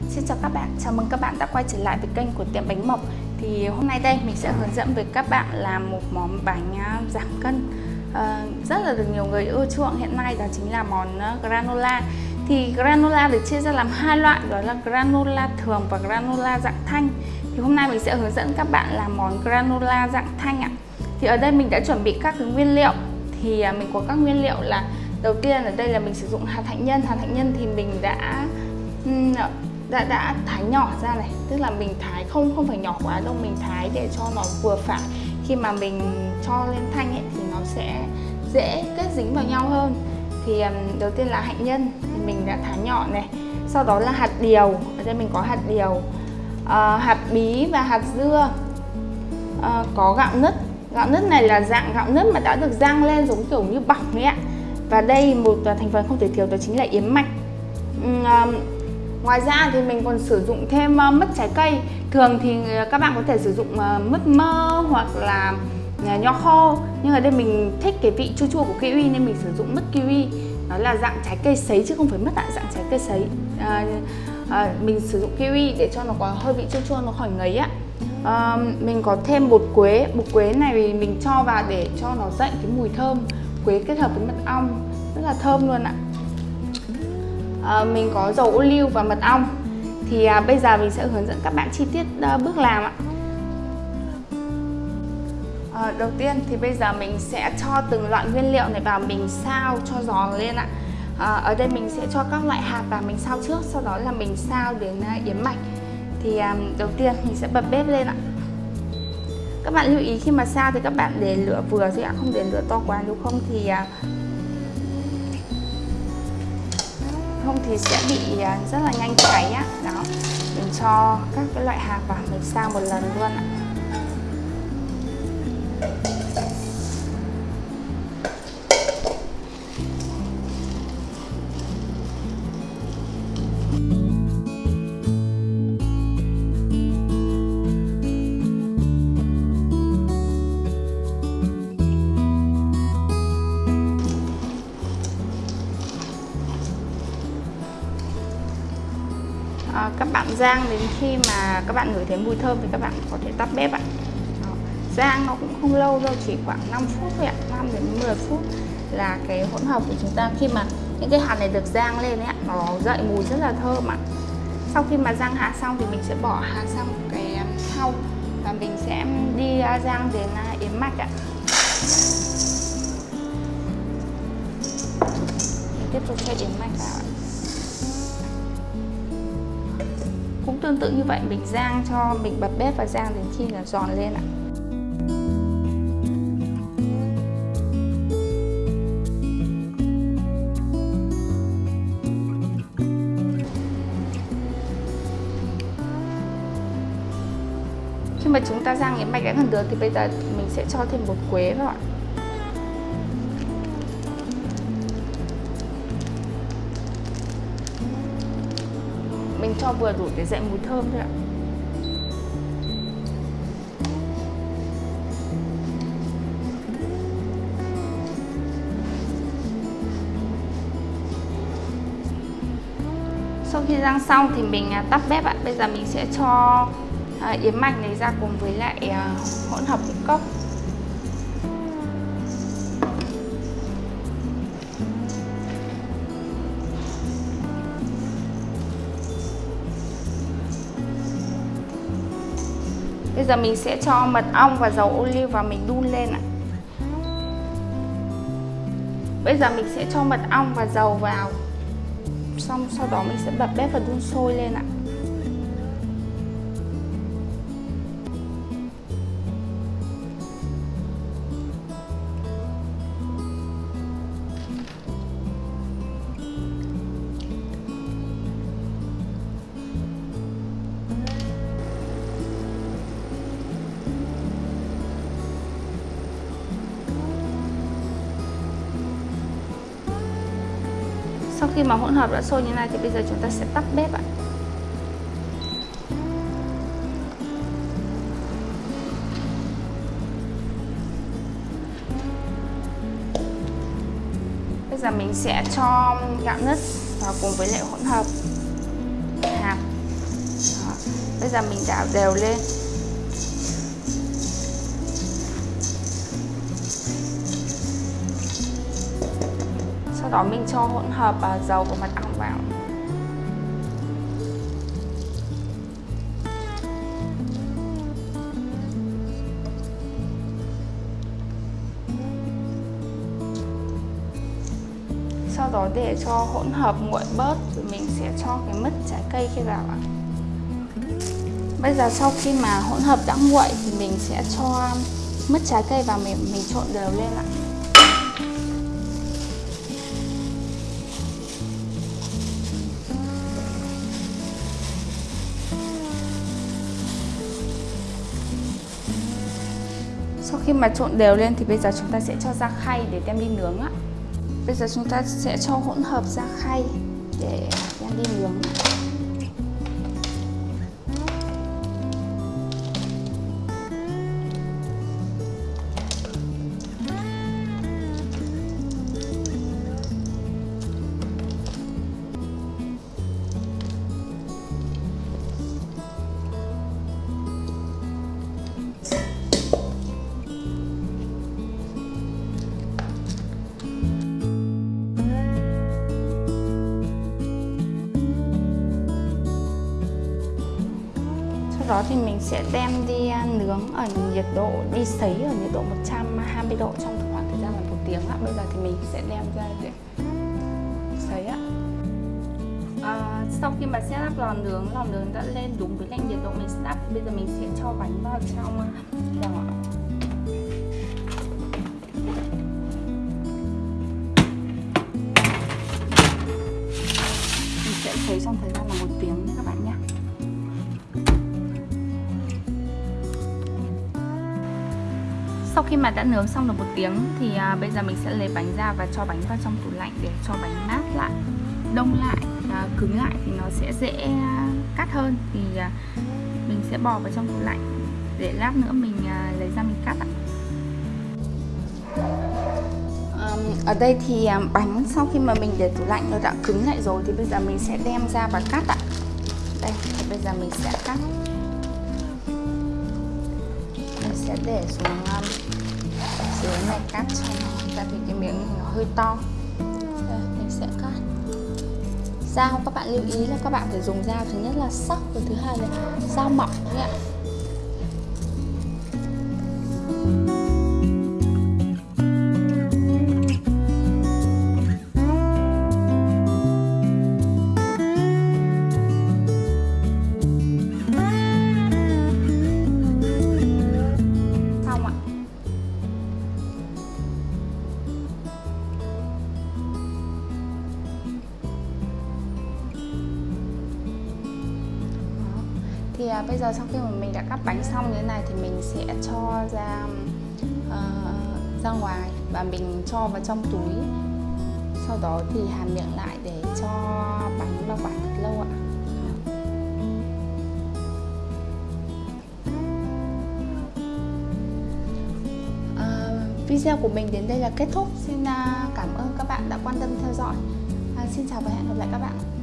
Xin chào các bạn, chào mừng các bạn đã quay trở lại với kênh của tiệm bánh mộc. Thì hôm nay đây mình sẽ hướng dẫn với các bạn làm một món bánh à, giảm cân. À, Rất là được nhiều người ưa chuộng. Hiện nay đó chính là món à, granola. Thì granola được chia ra làm hai loại đó là granola thường và granola dạng thanh. Thì hôm nay mình sẽ hướng dẫn các bạn làm món granola dạng thanh ạ. Thì ở đây mình đã chuẩn bị các cái nguyên liệu. Thì à, mình có các nguyên liệu là Đầu tiên ở đây là mình sử dụng hạt hạnh nhân. Hạt hạnh nhân thì mình đã đã đã thái nhỏ ra này. Tức là mình thái không không phải nhỏ quá đâu mình thái để cho nó vừa phải. Khi mà mình cho lên thanh ấy thì nó sẽ dễ kết dính vào nhau hơn. Thì đầu tiên là hạnh nhân thì mình đã thái nhỏ này. Sau đó là hạt điều ở đây mình có hạt điều. À, hạt bí và hạt dưa. À, có gạo nứt. Gạo nứt này là dạng gạo nứt mà đã được rang lên giống kiểu như bọc ấy ạ. Và đây một thành phần không thể thiếu đó chính là yến mạch. Ngoài ra thì mình còn sử dụng thêm ờ, mứt trái cây. Thường thì ờ, các bạn có thể sử dụng ờ, mứt mơ hoặc là nho khô Nhưng ở đây mình thích cái vị chua chua của kiwi nên mình sử dụng mứt kiwi. Nó là dạng trái cây sấy chứ không phải mứt ạ, dạng trái cây sấy. À, à, Mình sử dụng kiwi để cho nó có hơi vị chua chua nó khỏi ngấy ạ. À, Mình có thêm bột quế, bột quế này mình cho vào để cho nó dậy cái mùi thơm. Quế kết hợp với mật ong rất là thơm luôn ạ à, mình có dầu ô liu và mật ong. Thì à, bây giờ mình sẽ hướng dẫn các bạn chi tiết à, bước làm ạ. À, đầu tiên thì bây giờ mình sẽ cho từng loại nguyên liệu này vào mình sao cho giòn lên ạ. À, ở đây mình sẽ cho các loại hạt vào mình sao trước sau đó là mình sao đến à, yến mạch. Thì à, đầu tiên mình sẽ bật bếp lên ạ. Các bạn lưu ý khi mà sao thì các bạn để lửa vừa thôi ạ không để lửa to quá nếu không thì à, không thì sẽ bị à, rất là nhanh cháy á. Đó, mình cho các cái loại hạt vào, mình sao một lần luôn ạ. À, các bạn rang đến khi mà các bạn ngửi thấy mùi thơm thì các bạn có thể tắt bếp ạ. Đó. rang nó cũng không lâu đâu chỉ khoảng 5 phút thôi ạ 5 đến 10 phút là cái hỗn hợp của chúng ta. Khi mà những cái hạt này được rang lên ấy, nó dậy mùi rất là thơm ạ. Sau khi mà rang hạt xong thì mình sẽ bỏ hạt sang một cái um, thau và mình sẽ đi uh, rang đến yếm yến mạch ạ. Mình tiếp tục cho yến mạch vào ạ. Cũng tương tự như vậy, mình rang cho, mình bật bếp và rang đến khi là giòn lên ạ. Khi mà chúng ta rang cái mạch đã gần được thì bây giờ mình sẽ cho thêm bột quế vào ạ. Mình cho vừa đủ để dậy mùi thơm thôi ạ. Sau khi rang xong thì mình à, tắt bếp ạ. Bây giờ mình sẽ cho à, yến mạch này ra cùng với lại à, hỗn hợp ngũ cốc. Bây giờ mình sẽ cho mật ong và dầu ô liu vào mình đun lên ạ. Bây giờ mình sẽ cho mật ong và dầu vào. Xong sau đó mình sẽ bật bếp và đun sôi lên ạ. Sau khi mà hỗn hợp đã sôi như này thì bây giờ chúng ta sẽ tắt bếp ạ. Bây giờ mình sẽ cho gạo nứt vào cùng với lại hỗn hợp. Hạt Đó. bây giờ mình đảo đều lên. Đó mình cho hỗn hợp à, dầu của mật ong vào. Sau đó để cho hỗn hợp nguội bớt rồi mình sẽ cho cái mứt trái cây kia vào ạ. Bây giờ sau khi mà hỗn hợp đã nguội thì mình sẽ cho mứt trái cây vào, mình mình trộn đều lên ạ. Sau khi mà trộn đều lên thì bây giờ chúng ta sẽ cho ra khay để đem đi nướng ạ Bây giờ chúng ta sẽ cho hỗn hợp ra khay để đem đi nướng. Thì mình sẽ đem đi à, nướng ở nhiệt độ đi sấy ở nhiệt độ 120 độ trong khoảng thời gian là một tiếng ạ. Bây giờ thì mình sẽ đem ra để sấy ạ. À, sau khi mà setup lò nướng, lò nướng đã lên đúng với lạnh nhiệt độ mình setup. Bây giờ mình sẽ cho bánh vào trong à, lò ạ. Sau khi mà đã nướng xong được một tiếng thì à, bây giờ mình sẽ lấy bánh ra và cho bánh vào trong tủ lạnh để cho bánh mát lại đông lại à, cứng lại thì nó sẽ dễ à, cắt hơn. Thì à, mình sẽ bỏ vào trong tủ lạnh để lát nữa mình à, lấy ra mình cắt ạ. Ở đây thì à, bánh sau khi mà mình để tủ lạnh nó đã cứng lại rồi thì bây giờ mình sẽ đem ra và cắt ạ. Đây bây giờ mình sẽ cắt sẽ để xuống um, dưới này cắt cho nó tại vì cái miếng này nó hơi to. Đây, mình sẽ cắt. Dao các bạn lưu ý là các bạn phải dùng dao thứ nhất là sắc và thứ hai là dao mỏng nhé ạ. Thì à, bây giờ sau khi mà mình đã cắt bánh xong như thế này thì mình sẽ cho ra uh, ra ngoài và mình cho vào trong túi. Sau đó thì hàn miệng lại để cho bánh bảo quản thật lâu ạ. Ờ, video của mình đến đây là kết thúc. Xin à, cảm ơn các bạn đã quan tâm theo dõi. À, xin chào và hẹn gặp lại các bạn.